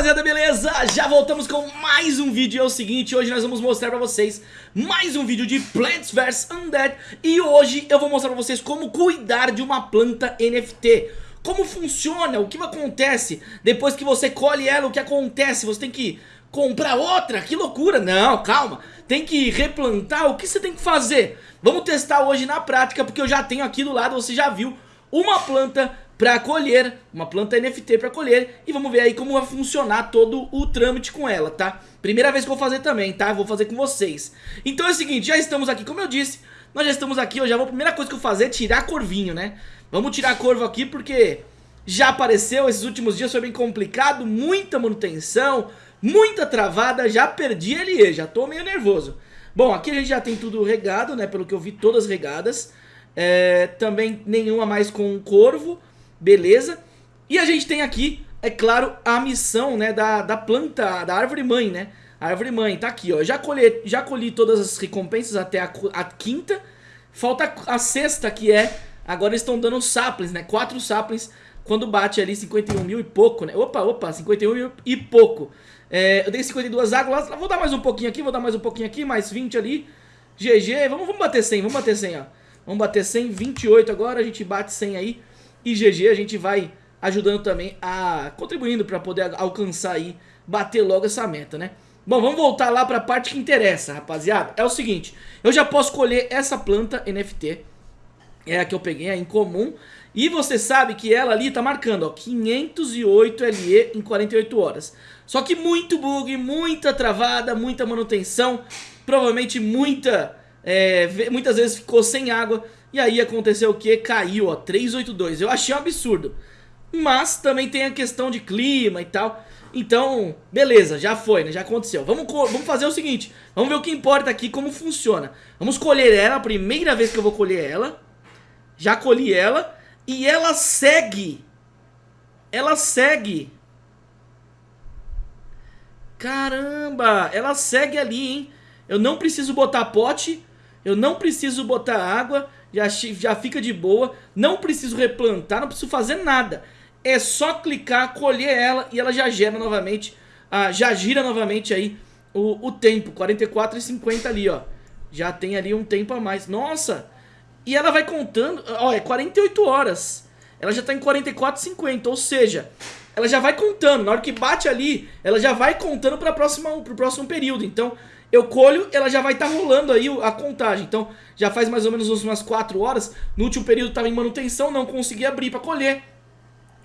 rapaziada, beleza? Já voltamos com mais um vídeo. É o seguinte, hoje nós vamos mostrar pra vocês mais um vídeo de Plants vs. Undead. E hoje eu vou mostrar pra vocês como cuidar de uma planta NFT Como funciona, o que acontece depois que você colhe ela, o que acontece, você tem que comprar outra, que loucura! Não, calma, tem que replantar, o que você tem que fazer? Vamos testar hoje na prática, porque eu já tenho aqui do lado, você já viu uma planta para colher, uma planta NFT para colher e vamos ver aí como vai funcionar todo o trâmite com ela, tá? Primeira vez que eu vou fazer também, tá? Vou fazer com vocês. Então é o seguinte, já estamos aqui, como eu disse, nós já estamos aqui, eu já vou, a primeira coisa que eu vou fazer é tirar corvinho, né? Vamos tirar corvo aqui porque já apareceu, esses últimos dias foi bem complicado, muita manutenção, muita travada, já perdi ele, já tô meio nervoso. Bom, aqui a gente já tem tudo regado, né, pelo que eu vi, todas regadas. É, também nenhuma mais com corvo beleza? E a gente tem aqui, é claro, a missão né, da, da planta, da árvore mãe, né? A árvore mãe, tá aqui, ó. Já colhi, já colhi todas as recompensas até a, a quinta. Falta a sexta, que é... Agora estão dando saplings, né? Quatro saplings quando bate ali 51 mil e pouco, né? Opa, opa, 51 mil e pouco. É, eu dei 52 águas, vou dar mais um pouquinho aqui, vou dar mais um pouquinho aqui, mais 20 ali. GG, vamos, vamos bater 100, vamos bater 100, ó. Vamos bater 100, 28 agora, a gente bate 100 aí. E GG a gente vai ajudando também a... contribuindo para poder alcançar aí, bater logo essa meta, né? Bom, vamos voltar lá para a parte que interessa, rapaziada. É o seguinte, eu já posso colher essa planta NFT, é a que eu peguei, é incomum, e você sabe que ela ali tá marcando, ó, 508 LE em 48 horas. Só que muito bug, muita travada, muita manutenção, provavelmente muita, é, muitas vezes ficou sem água, e aí aconteceu o que? Caiu, ó, 382. Eu achei um absurdo. Mas também tem a questão de clima e tal. Então, beleza, já foi, né? Já aconteceu. Vamos, vamos fazer o seguinte. Vamos ver o que importa aqui, como funciona. Vamos colher ela, a primeira vez que eu vou colher ela. Já colhi ela. E ela segue. Ela segue. Caramba, ela segue ali, hein? Eu não preciso botar pote. Eu não preciso botar água já, já fica de boa, não preciso replantar, não preciso fazer nada. É só clicar, colher ela e ela já gera novamente, ah, já gira novamente aí o, o tempo, 44 e 50 ali, ó. Já tem ali um tempo a mais. Nossa! E ela vai contando, ó, é 48 horas. Ela já tá em 44 e 50, ou seja, ela já vai contando. Na hora que bate ali, ela já vai contando para o próximo período. Então, eu colho, ela já vai estar tá rolando aí a contagem. Então, já faz mais ou menos umas 4 horas. No último período estava em manutenção, não consegui abrir para colher.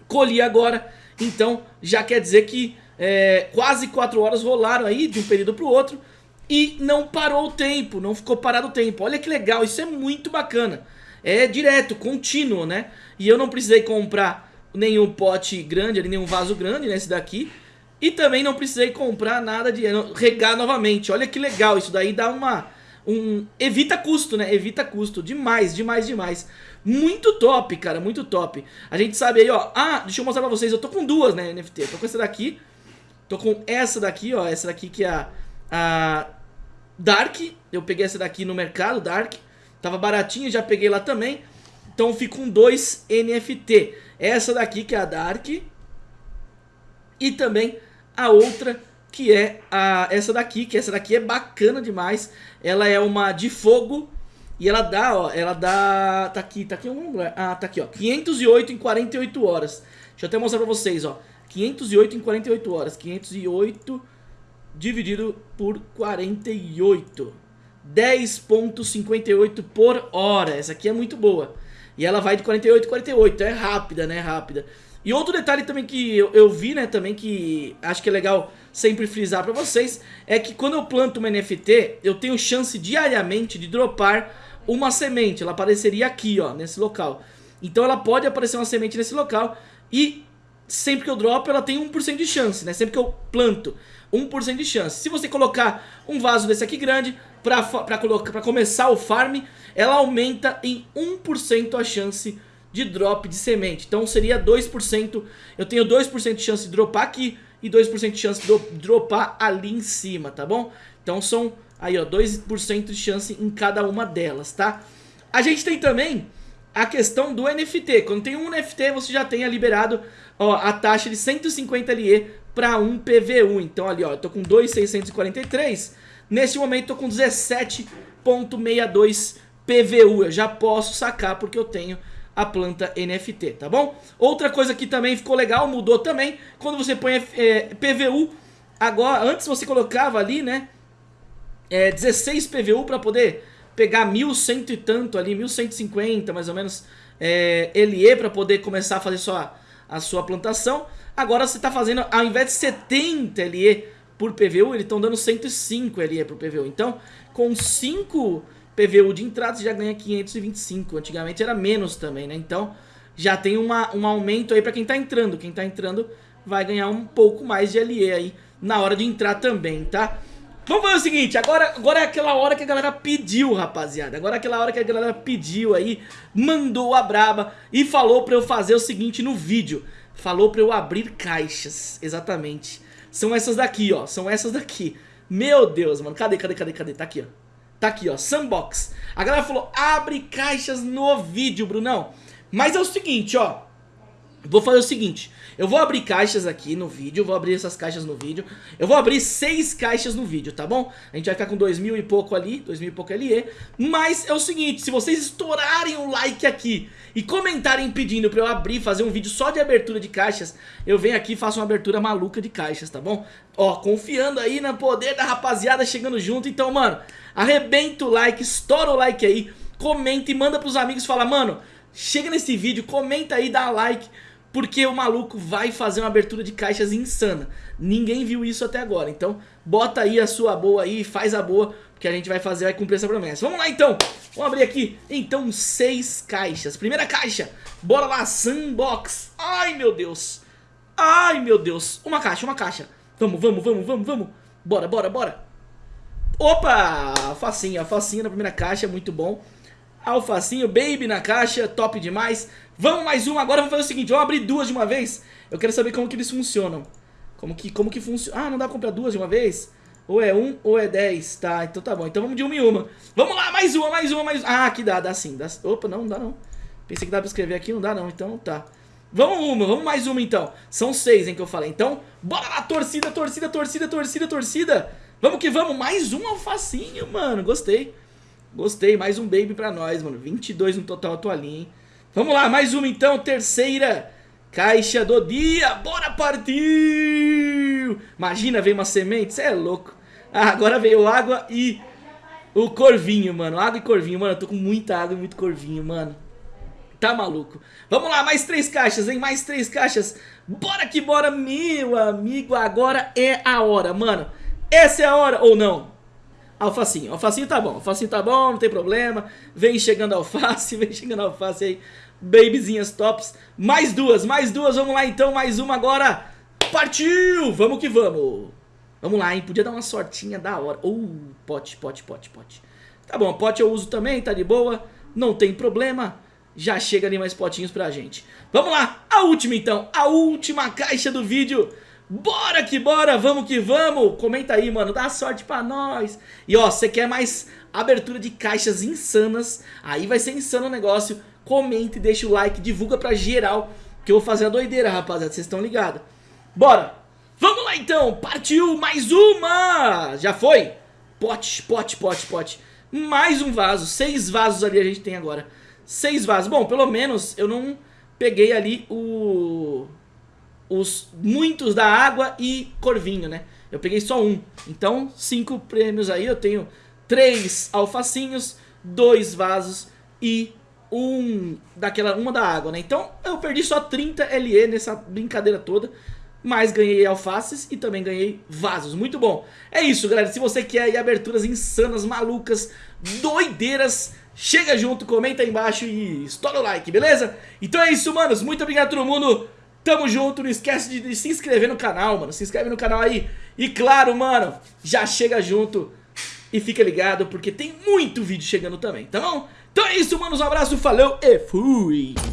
Colhi agora, então já quer dizer que é, quase 4 horas rolaram aí de um período para o outro. E não parou o tempo, não ficou parado o tempo. Olha que legal, isso é muito bacana. É direto, contínuo, né? E eu não precisei comprar nenhum pote grande, nenhum vaso grande nesse daqui. E também não precisei comprar nada de regar novamente. Olha que legal, isso daí dá uma... Um, evita custo, né? Evita custo. Demais, demais, demais. Muito top, cara, muito top. A gente sabe aí, ó. Ah, deixa eu mostrar pra vocês. Eu tô com duas, né, NFT. Tô com essa daqui. Tô com essa daqui, ó. Essa daqui que é a, a Dark. Eu peguei essa daqui no mercado, Dark. Tava baratinha, já peguei lá também. Então fico com dois NFT. Essa daqui que é a Dark. E também a outra que é a, essa daqui, que essa daqui é bacana demais. Ela é uma de fogo e ela dá, ó, ela dá, tá aqui, tá aqui um lugar, ah, tá aqui, ó, 508 em 48 horas. Deixa eu até mostrar pra vocês, ó, 508 em 48 horas, 508 dividido por 48, 10.58 por hora, essa aqui é muito boa. E ela vai de 48 a 48, é rápida, né, rápida. E outro detalhe também que eu, eu, vi, né, também que acho que é legal sempre frisar pra vocês, é que quando eu planto uma NFT, eu tenho chance diariamente de dropar uma semente. Ela apareceria aqui, ó, nesse local. Então ela pode aparecer uma semente nesse local e sempre que eu dropo ela tem 1% de chance, né? Sempre que eu planto, 1% de chance. Se você colocar um vaso desse aqui grande pra, pra, pra começar o farm, ela aumenta em 1% a chance de de drop de semente. Então seria 2%, eu tenho 2% de chance de dropar aqui e 2% de chance de dropar ali em cima, tá bom? Então são aí ó, 2% de chance em cada uma delas, tá? A gente tem também a questão do NFT. Quando tem um NFT, você já tem liberado ó, a taxa de 150 LE para um PVU. Então ali, ó, eu tô com 2,643. Neste momento tô com 17.62 PVU. Eu já posso sacar porque eu tenho a planta NFT, tá bom? Outra coisa que também ficou legal, mudou também, quando você põe é, PVU, agora, antes você colocava ali, né, é, 16 PVU para poder pegar 1.100 e tanto ali, 1.150 mais ou menos, é, LE para poder começar a fazer sua, a sua plantação. Agora você está fazendo, ao invés de 70 LE por PVU, eles estão dando 105 LE por PVU. Então, com 5 PVU de entrada, você já ganha 525. Antigamente era menos também, né? Então, já tem uma, um aumento aí para quem está entrando. Quem está entrando vai ganhar um pouco mais de LE aí na hora de entrar também, tá? Vamos fazer o seguinte, agora, agora é aquela hora que a galera pediu, rapaziada. Agora é aquela hora que a galera pediu aí, mandou a braba e falou pra eu fazer o seguinte no vídeo. Falou pra eu abrir caixas, exatamente. São essas daqui, ó, são essas daqui. Meu Deus, mano, cadê, cadê, cadê, cadê? Tá aqui, ó. Tá aqui, ó, Sandbox. A galera falou, abre caixas no vídeo, Brunão. Mas é o seguinte, ó. Vou fazer o seguinte, eu vou abrir caixas aqui no vídeo, vou abrir essas caixas no vídeo, eu vou abrir seis caixas no vídeo, tá bom? A gente vai ficar com dois mil e pouco ali, dois mil e pouco LE, mas é o seguinte, se vocês estourarem o like aqui e comentarem pedindo pra eu abrir, fazer um vídeo só de abertura de caixas, eu venho aqui e faço uma abertura maluca de caixas, tá bom? Ó, confiando aí no poder da rapaziada chegando junto, então mano, arrebenta o like, estoura o like aí, comenta e manda pros amigos, fala, mano, chega nesse vídeo, comenta aí, dá like, porque o maluco vai fazer uma abertura de caixas insana. Ninguém viu isso até agora, então bota aí a sua boa aí, faz a boa, porque a gente vai fazer, vai cumprir essa promessa. Vamos lá então, vamos abrir aqui, então, seis caixas. Primeira caixa, bora lá, Sandbox. Ai, meu Deus. Ai, meu Deus. Uma caixa, uma caixa. Vamos, vamos, vamos, vamos, vamos. Bora, bora, bora. Opa, facinha, facinha na primeira caixa, muito bom. Alfacinho, Baby na caixa, top demais. Vamos mais uma, agora vamos fazer o seguinte, vamos abrir duas de uma vez. Eu quero saber como que eles funcionam. Como que, como que funciona? Ah, não dá pra comprar duas de uma vez? Ou é um ou é dez, tá, então tá bom. Então vamos de uma em uma. Vamos lá, mais uma, mais uma, mais uma. Ah, aqui dá, dá sim. Dá... Opa, não, não dá não. Pensei que dá pra escrever aqui, não dá não, então tá. Vamos uma, vamos mais uma então. São seis, hein, que eu falei. Então, bora lá, torcida, torcida, torcida, torcida, torcida. Vamos que vamos, mais um alfacinho, mano, gostei. Gostei, mais um baby pra nós, mano. 22 no total toalhinha, hein? Vamos lá, mais uma então, terceira caixa do dia. Bora partir! Imagina, veio uma semente, você é louco. Ah, agora veio água e o corvinho, mano. Água e corvinho, mano. Eu tô com muita água e muito corvinho, mano. Tá maluco. Vamos lá, mais três caixas, hein? Mais três caixas. Bora que bora, meu amigo. Agora é a hora, mano. Essa é a hora, ou não? Alfacinho, alfacinho tá bom, alfacinho tá bom, não tem problema. Vem chegando alface, vem chegando alface aí. Babyzinhas tops. Mais duas, mais duas, vamos lá então, mais uma agora. Partiu! Vamos que vamos. Vamos lá, hein? Podia dar uma sortinha da hora. Uh, pote, pote, pote, pote. Tá bom, pote eu uso também, tá de boa. Não tem problema. Já chega ali mais potinhos pra gente. Vamos lá, a última então. A última caixa do vídeo. Bora que bora, vamos que vamos. Comenta aí, mano, dá sorte pra nós. E ó, você quer mais abertura de caixas insanas, aí vai ser insano o negócio. Comenta e deixa o like, divulga pra geral, que eu vou fazer a doideira, rapaziada, vocês estão ligados. Bora. Vamos lá então, partiu mais uma. Já foi? Pote, pote, pote, pote. Mais um vaso, seis vasos ali a gente tem agora. Seis vasos. Bom, pelo menos eu não peguei ali o os muitos da água e corvinho, né? Eu peguei só um. Então, cinco prêmios aí. Eu tenho três alfacinhos, dois vasos e um daquela uma da água, né? Então, eu perdi só 30 LE nessa brincadeira toda. Mas ganhei alfaces e também ganhei vasos. Muito bom. É isso, galera. Se você quer aberturas insanas, malucas, doideiras, chega junto, comenta aí embaixo e estoura o like, beleza? Então é isso, manos. Muito obrigado a todo mundo. Tamo junto, não esquece de, de se inscrever no canal, mano. Se inscreve no canal aí. E claro, mano, já chega junto e fica ligado porque tem muito vídeo chegando também, tá bom? Então é isso, mano. Um abraço, falou e fui!